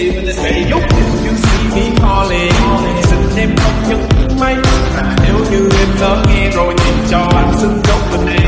see with the same you you see me calling xin em không nhấn máy nếu như em lỡ nghe rồi thì cho anh xin gốc mình